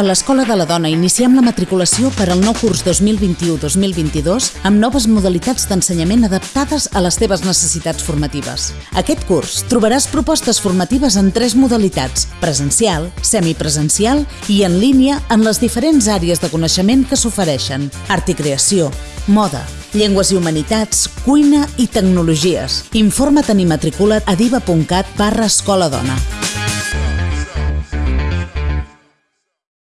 a l'Escola de la Dona iniciem la matriculació per al nou curs 2021-2022 amb noves modalitats d'ensenyament adaptades a les teves necessitats formatives. Aquest curs trobaràs propostes formatives en tres modalitats, presencial, semipresencial i en línia en les diferents àrees de coneixement que s'ofereixen, art i creació, moda, llengües i humanitats, cuina i tecnologies. Informa't i matricula't a diva.cat barra escola dona.